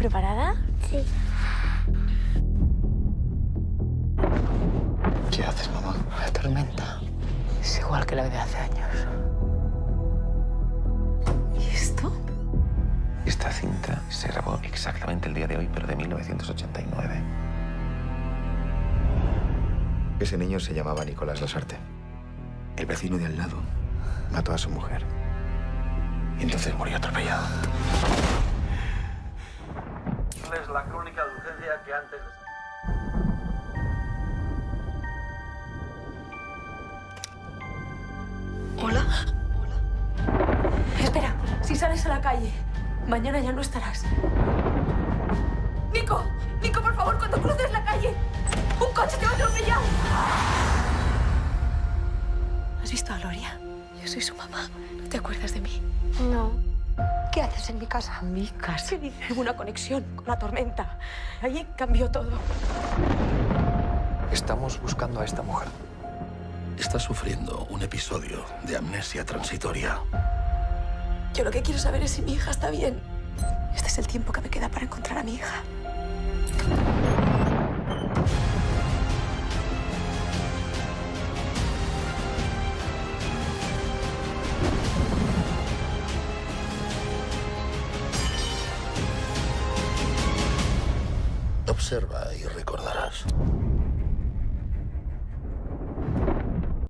¿Preparada? Sí. ¿Qué haces, mamá? La tormenta es igual que la de hace años. ¿Y esto? Esta cinta se grabó exactamente el día de hoy, pero de 1989. Ese niño se llamaba Nicolás Lasarte. El vecino de al lado mató a su mujer. Y entonces murió atropellado. Es la crónica de urgencia que antes... ¿Hola? Espera, si sales a la calle, mañana ya no estarás. Nico, Nico, por favor, cuando cruces la calle, un coche te va a atropellar. ¿Has visto a Gloria? Yo soy su mamá. ¿No te acuerdas de mí? No. ¿Qué haces en mi casa? Mi casa. ¿Qué dice? Una conexión con la tormenta. Allí cambió todo. Estamos buscando a esta mujer. Está sufriendo un episodio de amnesia transitoria. Yo lo que quiero saber es si mi hija está bien. Este es el tiempo que me queda para encontrar a mi hija. Observa y recordarás.